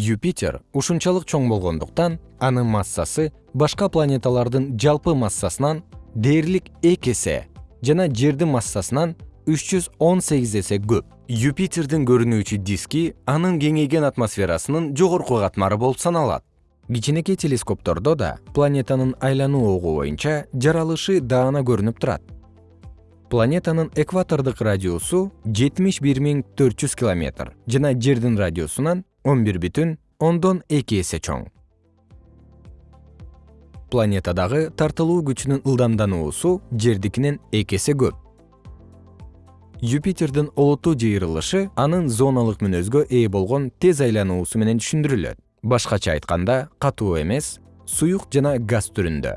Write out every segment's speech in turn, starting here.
юпитер ушунчалык чоң болгондуктан анын массасы башка планеталардын жалпы массасынан дээрлик эки эсе жана жердин массасынан үч жүз он сегиз эсе көп. Юпитердин көрүнүүчү диски анын кеңейген атмосферасынын жогорку катмары болуп саналат. Кичинекей телескоптордо да планетанын айлануу огу боюнча жаралышы даана көрүнүп турат. Планетанын экватордук радиусу жетимиш бир миң төрт жүз километр жана жердин радиусунан он бир бүтүн ондон эки эсе чоң. Планетадагы тартылуу күчүнүн ылдамдануусу жердикинен эки эсе көп. Юпитердин олуттуу жыйырылышы анын зоналык мүнөзгө ээ болгон тез айлануусу менен түшүндүрүлөт. Башкача айтканда катуу эмес суюк жана газ түрүндө.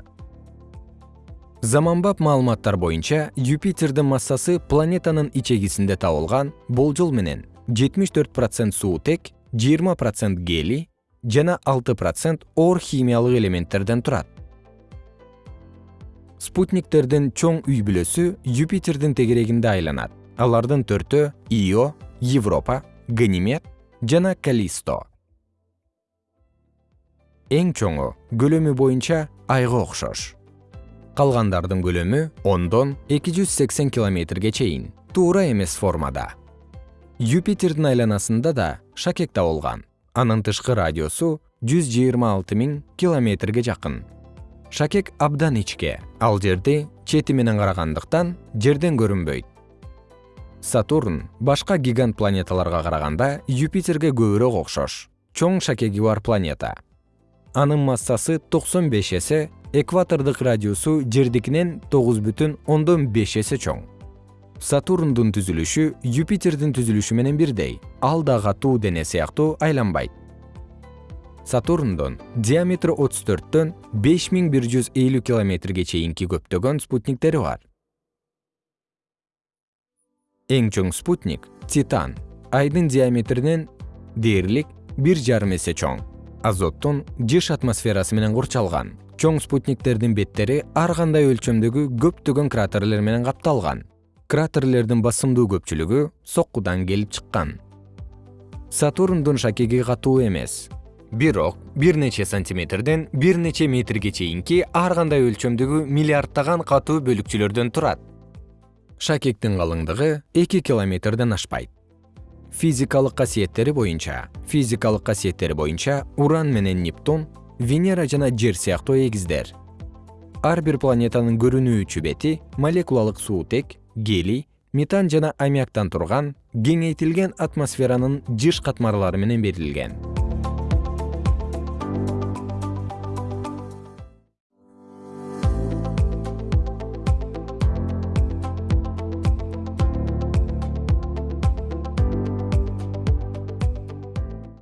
Заманбап маалыматтар боюнча юпитердин массасы планетанын ичегисинде табылган болжол менен жетимиш төрт процент суутек жыйырма процент гелий жана алты процент оор химиялык элементтерден турат. Спутниктердин чоң үй бүлөсү юпитердин тегерегинде айланат. Алардын төртөө ио европа ганимед жана калисто. Эң чоңу көлөмү боюнча айга окшош. Калгандардын көлөмү ондон эки жүз сексен километрге чейин. Туура эмес формада юпитердин айланасында да шакек табылган анын тышкы радиусу жүз жыйырма алты миң километрге жакын. Шакек абдан ичке ал жерди чети менен карагандыктан жерден көрүнбөйт. Сатурн башка гигант планеталарга караганда юпитерге көбүрөөк окшош чоң шакеги бар планета. Анын массасы токсон беш эсе экватордук радиусу жердикинен тогуз бүтүн ондон беш эсе чоң сатурндун түзүлүшү юпитердин түзүлүшү менен бирдей. Ал да катуу дене сыяктуу айланбайт. Сатурндун диаметри отуз төрттөн беш миң бир жүз элүү километрге чейинки көптөгөн спутниктери бар. Эң чоң спутник титан. Айдын диаметринен дээрлик бир жарым эсе чоң. Азоттун жыш атмосферасы менен курчалган. Чоң спутниктердин беттери ар кандай өлчөмдөгү көптөгөн кратерлер менен капталган кратерлердин басымдуу көпчүлүгү соккудан келип чыккан. Сатурндун шакеги катуу эмес. Бирок бир нече сантиметрден бир нече метрге чейинки ар кандай өлчөмдөгү миллиарддаган катуу бөлүкчөлөрдөн турат. Шакектин калыңдыгы эки километрден ашпайт. Физикалык касиеттери боюнча физикалык касиеттери боюнча уран менен нептун венера жана жер сыяктуу эгиздер. Ар бир планетанын көрүнүүчү бети молекулалык суутек гелий метан жана аммиактан турган кеңейтилген атмосферанын жыш катмарлары менен берилген